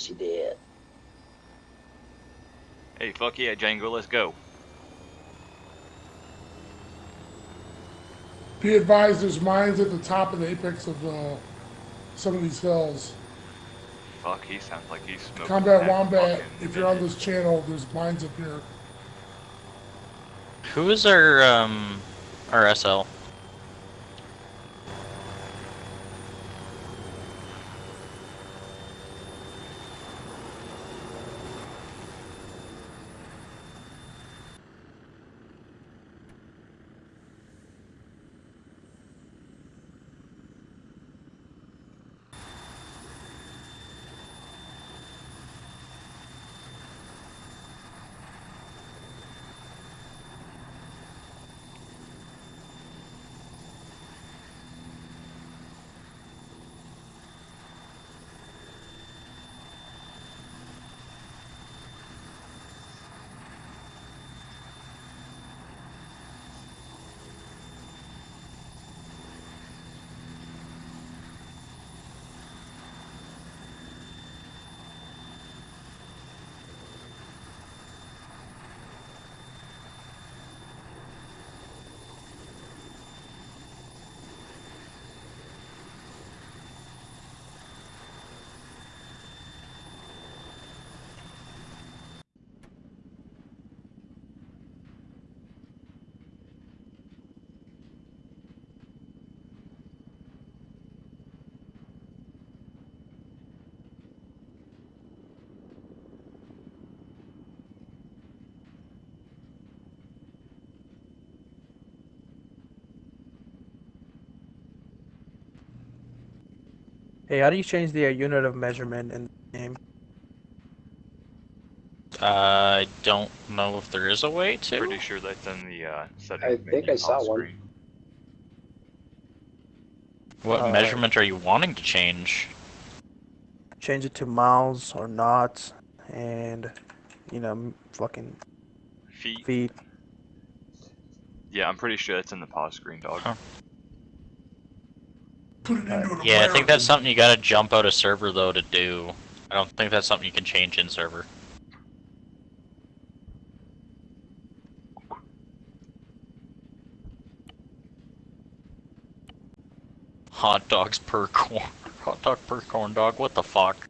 She did. Hey, fuck yeah, Django, let's go. Be advised, there's mines at the top of the apex of uh, some of these hills. Fuck, he sounds like he's smoking. Combat that Wombat, if you're on this channel, there's mines up here. Who is our um our Hey, how do you change the uh, unit of measurement in the game? I don't know if there is a way to. Pretty sure that's in the uh, settings I think I saw on one. screen. What Uh, measurement are you wanting to change? Change it to miles or knots, and you know, fucking Feet. feet. Yeah, I'm pretty sure that's in the pause screen, dog. Huh. Put it into an Yeah, I think that's something you gotta jump out of server though to do. I don't think that's something you can change in server. Hot dogs per corn. Hot dog per corn dog. What the fuck?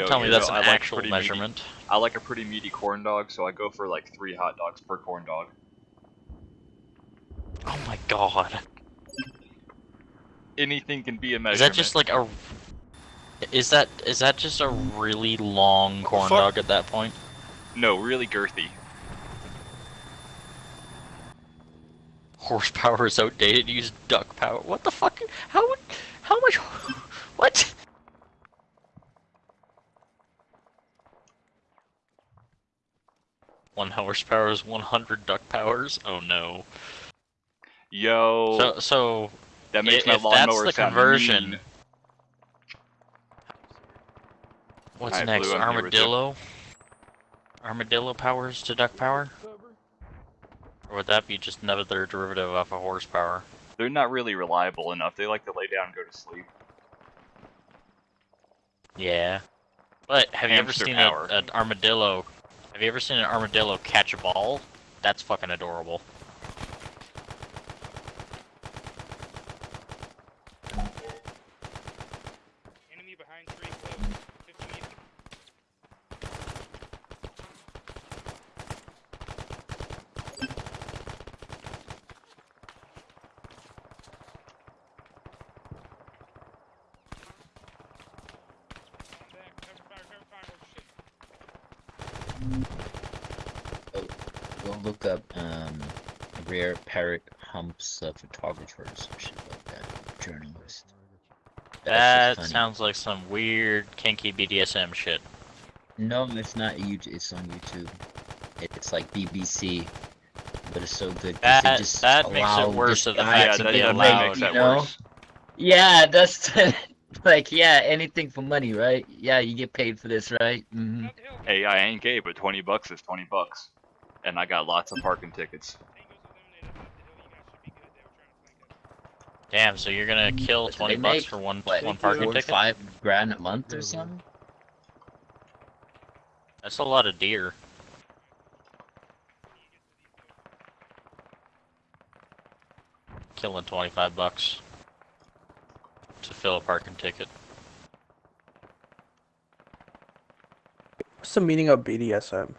Yo, Tell me that's know, an I like actual meaty- measurement. I like a pretty meaty corn dog, so I go for like three hot dogs per corn dog. Oh my god. Anything can be a measurement. Is that just like a? Is that is that just a really long corn Fuck. dog at that point? No, really girthy. Horsepower is outdated. Use duck power. What the fuck? How? How much? What? One horsepower is 100 duck powers. Oh no. Yo, So so that makes i- my if that's lawnmower the conversion, mean. what's Alright, next? Blue, I'm here with you. Armadillo. Armadillo powers to duck power. Or would that be just another derivative of a horsepower? They're not really reliable enough. They like to lay down and go to sleep. Yeah. But have you ever seen a, an armadillo? Have you ever seen an armadillo catch a ball? That's fucking adorable. Oh. Go look up um rare parrot humps uh, photographers or shit like that. Journalist. That That's sounds like some weird kinky BDSM shit. No, it's not YouTube. It's on YouTube. It's like BBC, but it's so good. That just that makes it worse of the Yeah, fact to that that, that allowed. makes you know? worse. Yeah, that's like yeah, anything for money, right? Yeah, you get paid for this, right? hmm Up the hill. Hey, I ain't gay, but 20 bucks is 20 bucks. And I got lots of parking tickets. Tango's eliminated. Up the hill. You guys should be good. They were trying to flank us. Damn, so you're gonna kill But they 20 bucks make, for one What, one parking or ticket? five grand a month or Mhm. something? That's a lot of deer. Killing 25 bucks to fill a parking ticket. What's the meaning of BDSM?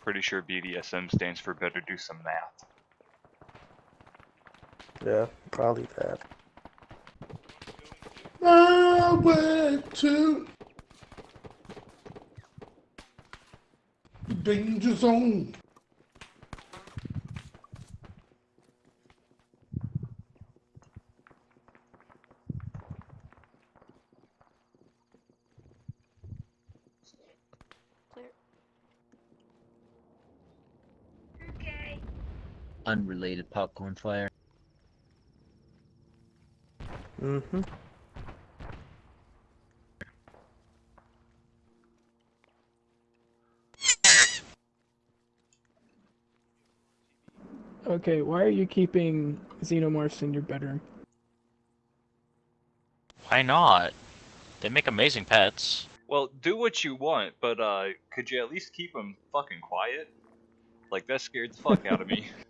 Pretty sure BDSM stands for better do some math. Yeah, probably that. My way to the danger zone. Unrelated popcorn fire. Mm-hmm. Okay, why are you keeping xenomorphs in your bedroom? Why not? They make amazing pets. Well, do what you want, but uh, could you at least keep them fucking quiet? Like that scared the fuck out of me.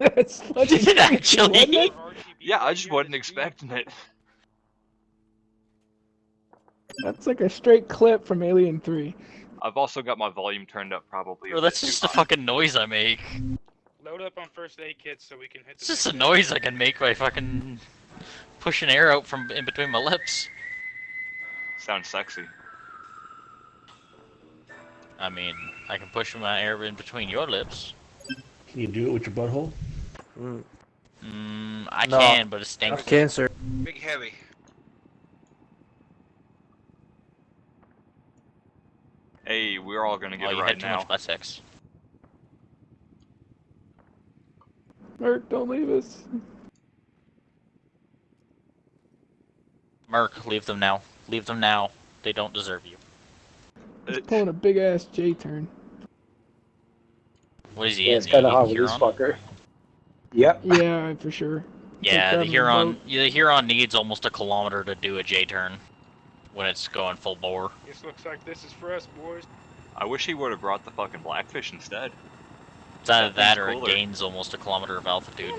That's fucking Did it actually? it? Yeah, I just wasn't expecting it. That's like a straight clip from Alien 3. I've also got my volume turned up probably. a Bro, that's just the fucking noise I make. Load up on first aid kits so we can hit It's the just a noise I can make by fucking pushing air out from in between my lips. Sounds sexy. I mean, I can push my air in between your lips. Can you do it with your butthole? Mm. Mm, I No. can, but it stinks. Cancer. Big heavy. Hey, we're all gonna Oh, get you it right had too now. much butt sex. Merc, don't leave us. Merc, leave them now. Leave them now. They don't deserve you. He's pulling a big ass J turn. What is he? Yeah, it's kind of hot with this fucker. Yep. Yeah, for sure. Yeah, the Huron. boat. The Huron needs almost a kilometer to do a J turn when it's going full bore. This looks like this is for us, boys. I wish he would have brought the fucking blackfish instead. It's either That that thing's or it gains almost a kilometer of altitude.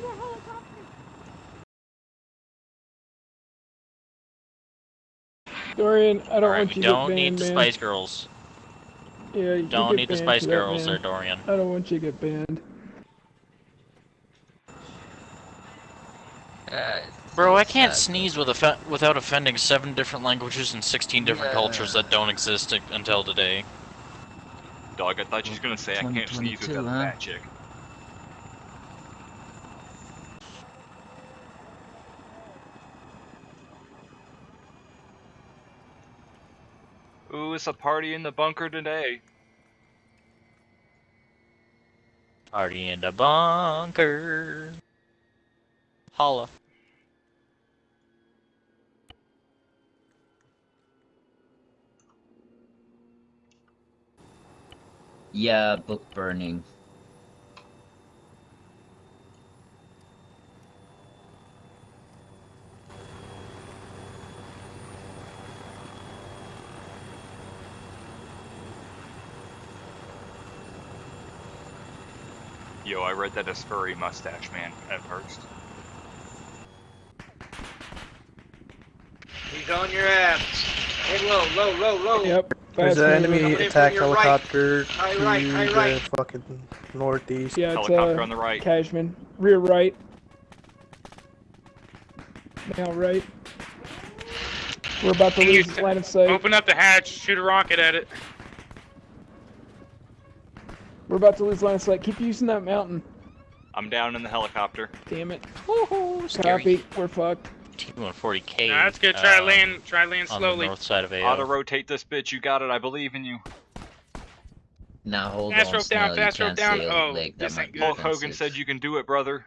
Dorian, I don't Alright, want we you don't to get need banned, the man. Spice Girls. Yeah, you Don't get need the Spice for that, Girls there. Dorian. I don't want you to get banned. Uh, Bro, I can't sneeze with offe- without offending seven different languages and 16 different Yeah. cultures that don't exist until today. Dog, I thought you was gonna say I can't sneeze without huh? that chick. Ooh, it's a party in the bunker today. Party in the bunker. Holla. Yeah, book burning. Yo, I read that as furry mustache man at first. He's on your ass. Hey, low, low, low, low. Yep. There's an enemy attack from your right. helicopter High to right, the fucking northeast. Yeah, it's Helicopter uh, on the right. Cashman. Rear right. Now right. We're about to lose line of sight. Open up the hatch, shoot a rocket at it. We're about to lose line of sight. Keep using that mountain. I'm down in the helicopter. Damn it. Woohoo! Scary. Copy. We're fucked. T140K. Nah, that's good. Try uh, land, try land on slowly. the north side of AO. Auto rotate this bitch. You got it. I believe in you. Now hold Fast on, rope down, Snell, fast rope down. say Oh, like, that this ain't good. Hulk Hogan said you can do it, brother.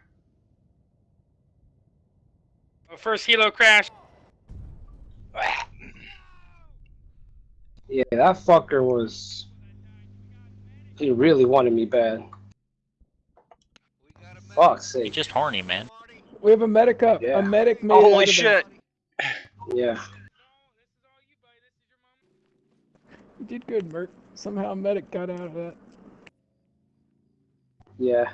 Oh, first helo crash. Yeah, that fucker was. He really wanted me bad. Fuck's You're sake. just horny, man. We have a medic up. Yeah. A medic made it out Holy of shit! that. Yeah. You did good, Merc. Somehow a medic got out of that. Yeah.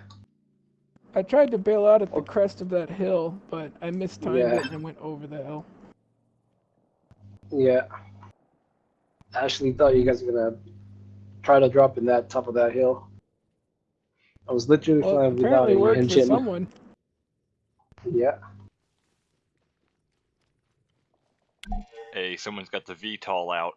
I tried to bail out at the crest of that hill, but I mistimed Yeah. it and went over the hill. Yeah. I actually thought you guys were gonna try to drop in that top of that hill. I was literally Well, flying without apparently worked for someone. Yeah. Hey, someone's got the VTOL out.